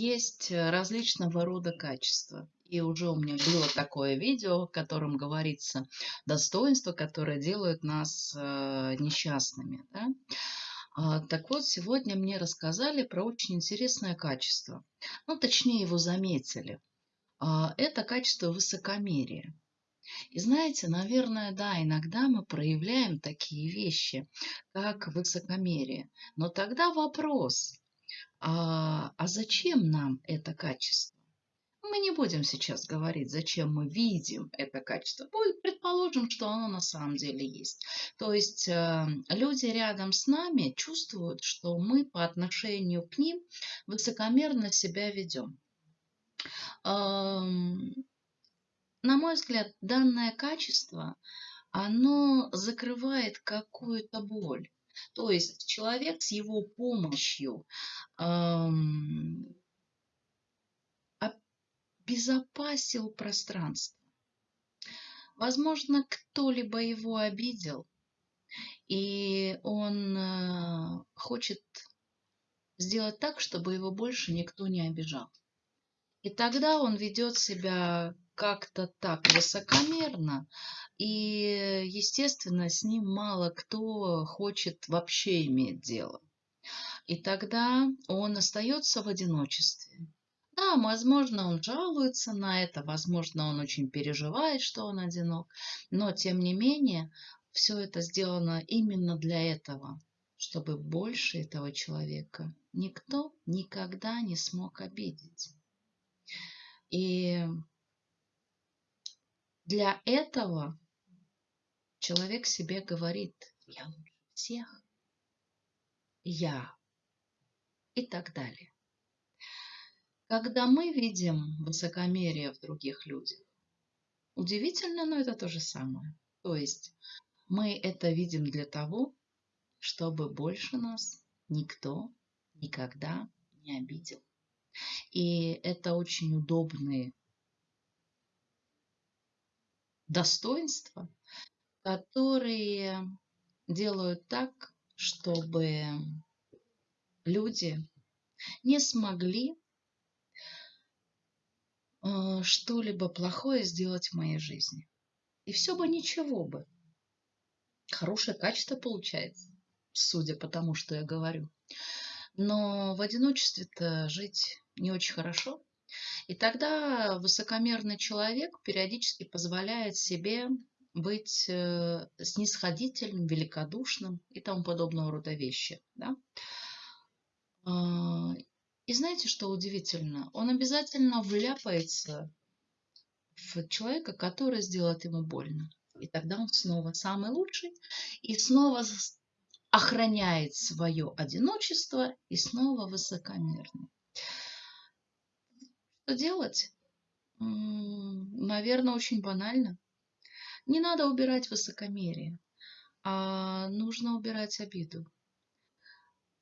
есть э, различного рода качества. И уже у меня было такое видео, в котором говорится достоинства, которые делают нас э, несчастными. Да? А, так вот, сегодня мне рассказали про очень интересное качество. Ну, точнее, его заметили. А, это качество высокомерия. И знаете, наверное, да, иногда мы проявляем такие вещи, как высокомерие. Но тогда вопрос, а, а зачем нам это качество? Мы не будем сейчас говорить, зачем мы видим это качество. Предположим, что оно на самом деле есть. То есть э, люди рядом с нами чувствуют, что мы по отношению к ним высокомерно себя ведем. Эм, на мой взгляд, данное качество, оно закрывает какую-то боль. То есть человек с его помощью обезопасил пространство. Возможно, кто-либо его обидел, и он э, хочет сделать так, чтобы его больше никто не обижал. И тогда он ведет себя как-то так высокомерно, и, естественно, с ним мало кто хочет вообще иметь дело. И тогда он остается в одиночестве. Да, возможно, он жалуется на это, возможно, он очень переживает, что он одинок, но, тем не менее, все это сделано именно для этого, чтобы больше этого человека никто никогда не смог обидеть. И для этого человек себе говорит, я лучше всех, я и так далее. Когда мы видим высокомерие в других людях, удивительно, но это то же самое. То есть мы это видим для того, чтобы больше нас никто никогда не обидел. И это очень удобные достоинства, которые делают так, чтобы люди не смогли э, что-либо плохое сделать в моей жизни. И все бы ничего бы. Хорошее качество получается, судя по тому, что я говорю. Но в одиночестве-то жить не очень хорошо. И тогда высокомерный человек периодически позволяет себе быть э, снисходительным, великодушным и тому подобного рода вещи. Да? А, и знаете, что удивительно? Он обязательно вляпается в человека, который сделает ему больно. И тогда он снова самый лучший и снова охраняет свое одиночество и снова высокомерный. Что делать? Наверное, очень банально. Не надо убирать высокомерие, а нужно убирать обиду.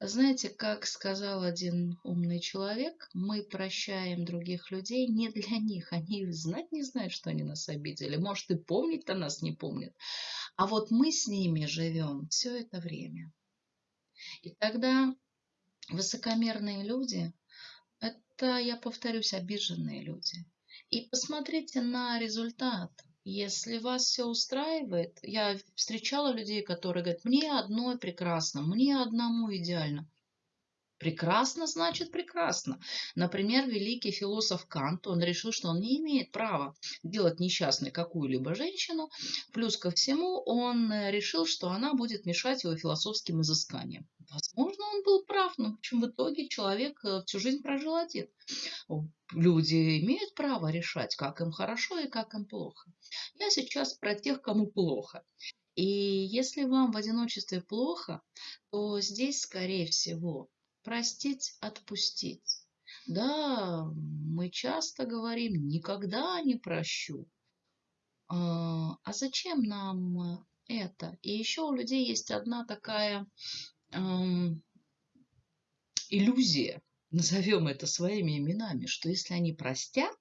Знаете, как сказал один умный человек, мы прощаем других людей не для них. Они знать не знают, что они нас обидели. Может, и помнить-то нас не помнят. А вот мы с ними живем все это время. И тогда высокомерные люди – это, я повторюсь, обиженные люди. И посмотрите на результат. Если вас все устраивает, я встречала людей, которые говорят, мне одно прекрасно, мне одному идеально. Прекрасно значит прекрасно. Например, великий философ Кант, он решил, что он не имеет права делать несчастной какую-либо женщину. Плюс ко всему, он решил, что она будет мешать его философским изысканиям. Возможно, он был прав, но в общем в итоге человек э, всю жизнь прожил один. Люди имеют право решать, как им хорошо и как им плохо. Я сейчас про тех, кому плохо. И если вам в одиночестве плохо, то здесь, скорее всего, простить, отпустить. Да, мы часто говорим, никогда не прощу. А, а зачем нам это? И еще у людей есть одна такая иллюзия, назовем это своими именами, что если они простят,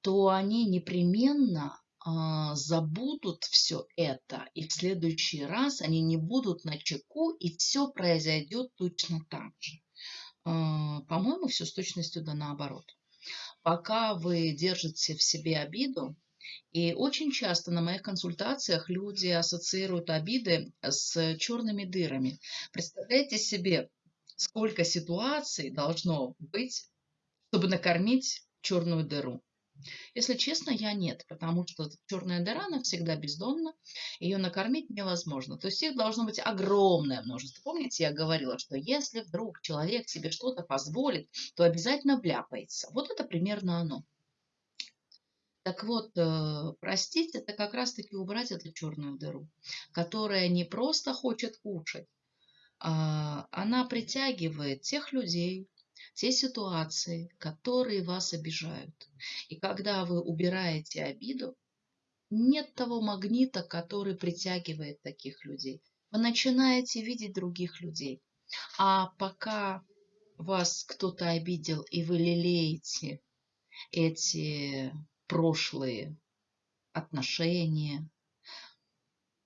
то они непременно забудут все это, и в следующий раз они не будут на чеку, и все произойдет точно так же. А, по-моему, все с точностью да наоборот. Пока вы держите в себе обиду, и очень часто на моих консультациях люди ассоциируют обиды с черными дырами. Представляете себе, сколько ситуаций должно быть, чтобы накормить черную дыру. Если честно, я нет, потому что черная дыра, она всегда бездонна, ее накормить невозможно. То есть их должно быть огромное множество. Помните, я говорила, что если вдруг человек себе что-то позволит, то обязательно вляпается. Вот это примерно оно. Так вот, э, простить это как раз-таки убрать эту черную дыру, которая не просто хочет кушать, а она притягивает тех людей, те ситуации, которые вас обижают. И когда вы убираете обиду, нет того магнита, который притягивает таких людей. Вы начинаете видеть других людей. А пока вас кто-то обидел, и вы лелеете эти прошлые отношения,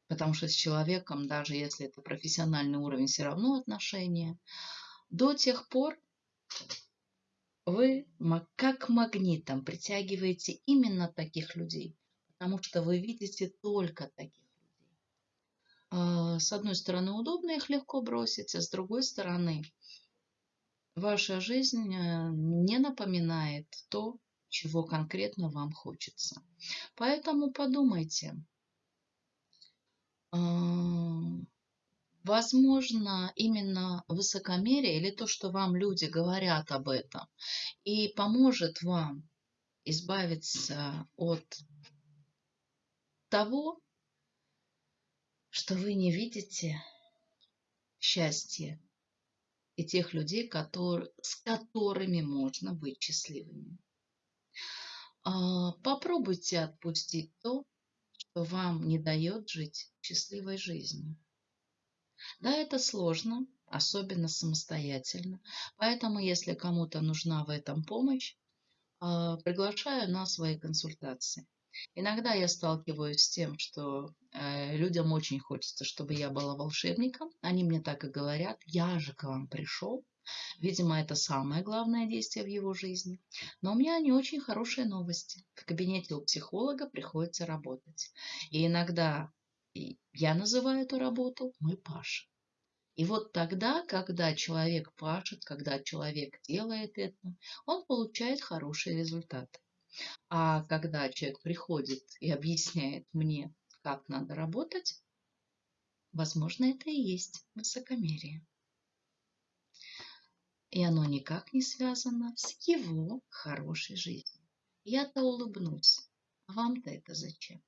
потому что с человеком, даже если это профессиональный уровень, все равно отношения, до тех пор, вы как магнитом притягиваете именно таких людей, потому что вы видите только таких людей. А, с одной стороны, удобно их легко бросить, а с другой стороны, ваша жизнь э, не напоминает то, чего конкретно вам хочется. Поэтому подумайте, а, Возможно, именно высокомерие или то, что вам люди говорят об этом, и поможет вам избавиться от того, что вы не видите счастья и тех людей, которые, с которыми можно быть счастливыми. А, попробуйте отпустить то, что вам не дает жить счастливой жизнью. Да, это сложно, особенно самостоятельно. Поэтому, если кому-то нужна в этом помощь, а, приглашаю на свои консультации. Иногда я сталкиваюсь с тем, что э, людям очень хочется, чтобы я была волшебником. Они мне так и говорят, я же к вам пришел. Видимо, это самое главное действие в его жизни. Но у меня не очень хорошие новости. В кабинете у психолога приходится работать. И иногда я называю эту работу «мы пашем». И вот тогда, когда человек пашет, когда человек делает это, он получает хороший результат. А когда человек приходит и объясняет мне, как надо работать, возможно, это и есть высокомерие. И оно никак не связано с его хорошей жизнью. Я-то улыбнусь, а вам-то это зачем?